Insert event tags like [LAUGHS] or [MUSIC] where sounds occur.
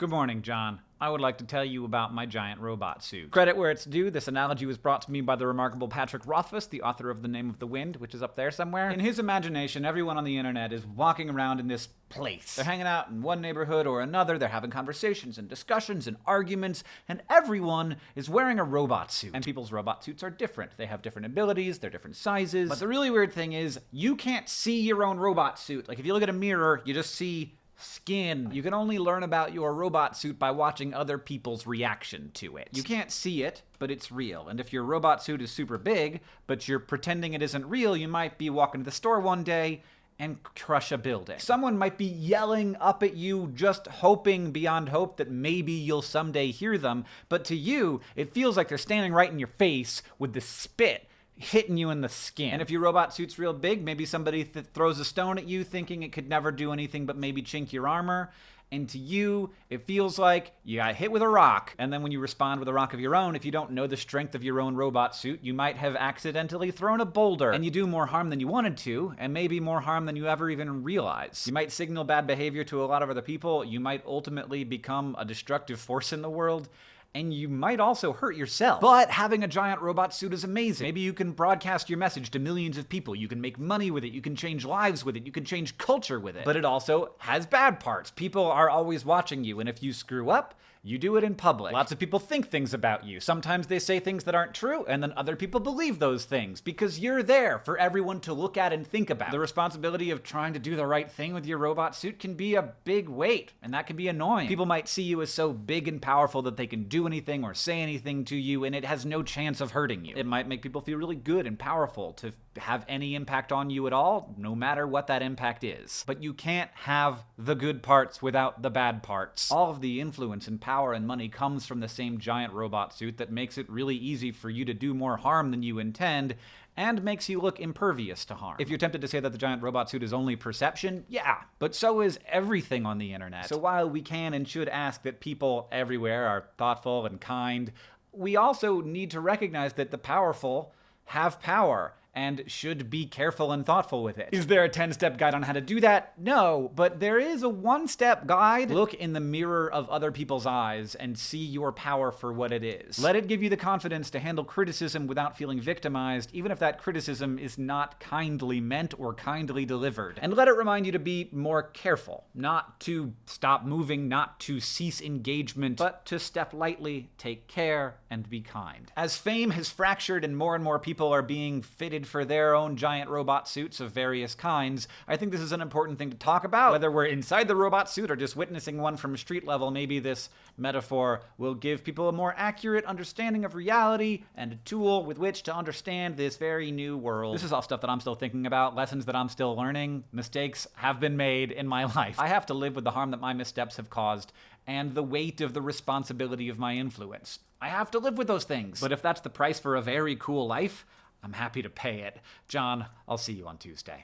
Good morning, John. I would like to tell you about my giant robot suit. Credit where it's due, this analogy was brought to me by the remarkable Patrick Rothfuss, the author of The Name of the Wind, which is up there somewhere. In his imagination, everyone on the internet is walking around in this place. They're hanging out in one neighborhood or another, they're having conversations and discussions and arguments, and everyone is wearing a robot suit. And people's robot suits are different. They have different abilities, they're different sizes. But the really weird thing is, you can't see your own robot suit. Like, if you look at a mirror, you just see skin. You can only learn about your robot suit by watching other people's reaction to it. You can't see it, but it's real. And if your robot suit is super big, but you're pretending it isn't real, you might be walking to the store one day and crush a building. Someone might be yelling up at you, just hoping beyond hope that maybe you'll someday hear them, but to you, it feels like they're standing right in your face with the spit hitting you in the skin. And if your robot suit's real big, maybe somebody th- throws a stone at you thinking it could never do anything but maybe chink your armor. And to you, it feels like you got hit with a rock. And then when you respond with a rock of your own, if you don't know the strength of your own robot suit, you might have accidentally thrown a boulder. And you do more harm than you wanted to, and maybe more harm than you ever even realize. You might signal bad behavior to a lot of other people. You might ultimately become a destructive force in the world and you might also hurt yourself. But having a giant robot suit is amazing. Maybe you can broadcast your message to millions of people. You can make money with it. You can change lives with it. You can change culture with it. But it also has bad parts. People are always watching you, and if you screw up, you do it in public. Lots of people think things about you. Sometimes they say things that aren't true, and then other people believe those things because you're there for everyone to look at and think about. The responsibility of trying to do the right thing with your robot suit can be a big weight, and that can be annoying. People might see you as so big and powerful that they can do anything or say anything to you, and it has no chance of hurting you. It might make people feel really good and powerful to have any impact on you at all, no matter what that impact is. But you can't have the good parts without the bad parts. All of the influence and power and money comes from the same giant robot suit that makes it really easy for you to do more harm than you intend and makes you look impervious to harm. If you're tempted to say that the giant robot suit is only perception, yeah, but so is everything on the internet. So while we can and should ask that people everywhere are thoughtful and kind, we also need to recognize that the powerful have power and should be careful and thoughtful with it. Is there a 10 step guide on how to do that? No, but there is a one step guide. Look in the mirror of other people's eyes and see your power for what it is. Let it give you the confidence to handle criticism without feeling victimized, even if that criticism is not kindly meant or kindly delivered. And let it remind you to be more careful, not to stop moving, not to cease engagement, but to step lightly, take care, and be kind. As fame has fractured and more and more people are being fitted for their own giant robot suits of various kinds, I think this is an important thing to talk about. Whether we're inside the robot suit or just witnessing one from street level, maybe this metaphor will give people a more accurate understanding of reality and a tool with which to understand this very new world. This is all stuff that I'm still thinking about, lessons that I'm still learning. Mistakes have been made in my [LAUGHS] life. I have to live with the harm that my missteps have caused and the weight of the responsibility of my influence. I have to live with those things. But if that's the price for a very cool life, I'm happy to pay it. John, I'll see you on Tuesday.